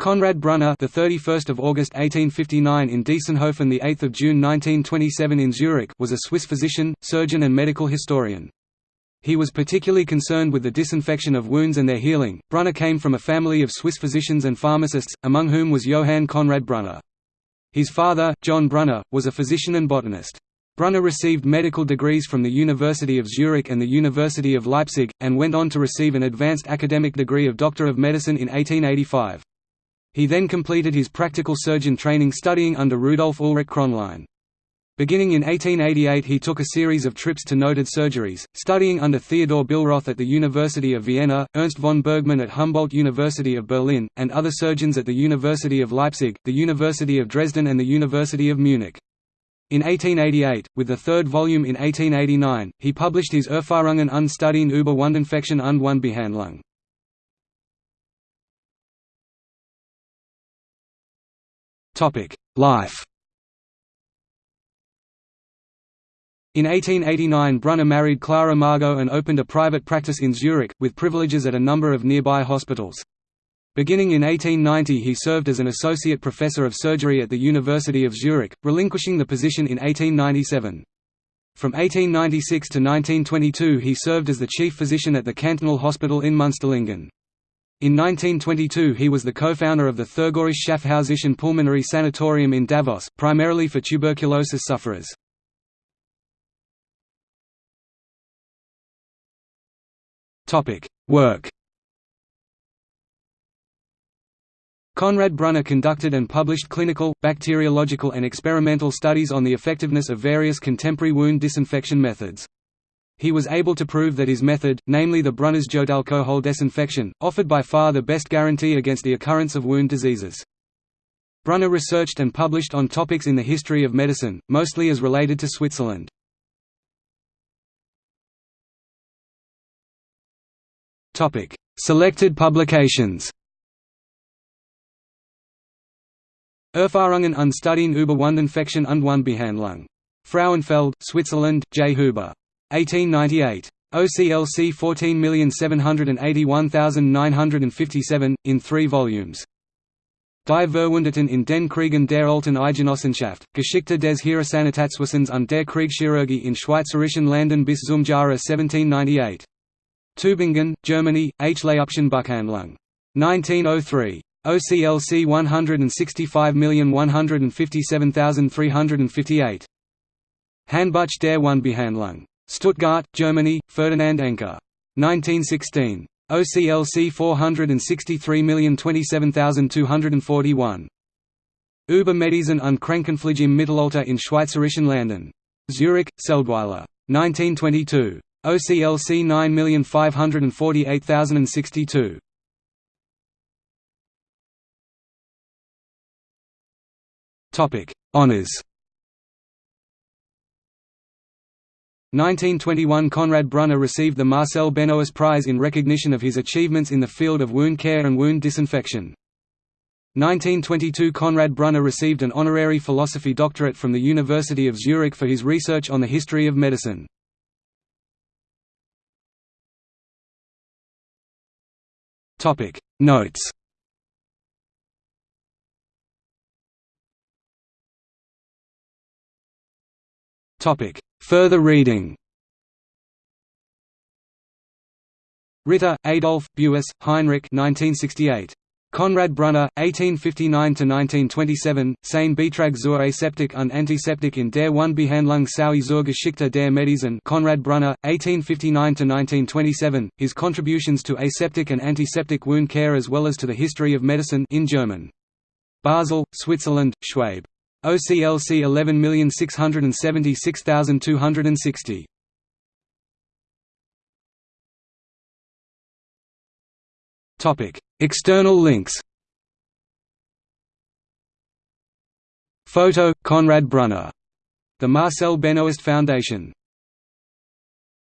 Konrad Brunner, the 31st of August 1859 in Diessenhofen, the 8th of June 1927 in Zurich, was a Swiss physician, surgeon, and medical historian. He was particularly concerned with the disinfection of wounds and their healing. Brunner came from a family of Swiss physicians and pharmacists, among whom was Johann Conrad Brunner. His father, John Brunner, was a physician and botanist. Brunner received medical degrees from the University of Zurich and the University of Leipzig, and went on to receive an advanced academic degree of Doctor of Medicine in 1885. He then completed his practical surgeon training studying under Rudolf Ulrich Kronlein. Beginning in 1888 he took a series of trips to noted surgeries, studying under Theodor Billroth at the University of Vienna, Ernst von Bergmann at Humboldt University of Berlin, and other surgeons at the University of Leipzig, the University of Dresden and the University of Munich. In 1888, with the third volume in 1889, he published his Erfahrungen und Studien über Wundinfektion und Wundbehandlung. Life In 1889 Brunner married Clara Margot and opened a private practice in Zurich, with privileges at a number of nearby hospitals. Beginning in 1890 he served as an associate professor of surgery at the University of Zurich, relinquishing the position in 1897. From 1896 to 1922 he served as the chief physician at the Cantonal Hospital in Münsterlingen. In 1922 he was the co-founder of the Thurgorische Schaffhausischen Pulmonary Sanatorium in Davos, primarily for tuberculosis sufferers. Work Konrad Brunner conducted and published clinical, bacteriological and experimental studies on the effectiveness of various contemporary wound disinfection methods. He was able to prove that his method, namely the Brunner's alcohol disinfection, offered by far the best guarantee against the occurrence of wound diseases. Brunner researched and published on topics in the history of medicine, mostly as related to Switzerland. Selected publications Erfahrungen und über Wundinfektion und Wundbehandlung. Frauenfeld, Switzerland, J. Huber. 1898. OCLC 14781957, in three volumes. Die Verwundeten in den Kriegen der Alten Eidgenossenschaft, Geschichte des Heeressanitätswesens und der Kriegschirurgie in Schweizerischen Landen bis zum Jahre 1798. Tübingen, Germany, H. Leoption Buchhandlung. 1903. OCLC 165157358. Handbuch der Wundbehandlung. Stuttgart, Germany, Ferdinand Enke. 1916. OCLC 463027241. Über Medizin und Krankenpflege im Mittelalter in Schweizerischen Landen. Zurich, Seldwyla. 1922. OCLC 9548062. Topic: Honors. 1921 Konrad Brunner received the Marcel Benoist Prize in recognition of his achievements in the field of wound care and wound disinfection. 1922 Konrad Brunner received an honorary philosophy doctorate from the University of Zurich for his research on the history of medicine. Notes Further reading Ritter, Adolf, Buess, Heinrich 1968. Konrad Brunner, 1859–1927, Sein Beitrag zur Aseptik und Antiseptik in der Wundbehandlung sowie zur Geschichte der Medizin Konrad Brunner, 1859–1927, His Contributions to Aseptic and Antiseptic Wound Care as well as to the History of Medicine in German. Basel, Switzerland, Schwabe. OCLC 11676260. Topic: External links. Photo: Konrad Brunner. The Marcel Benoist Foundation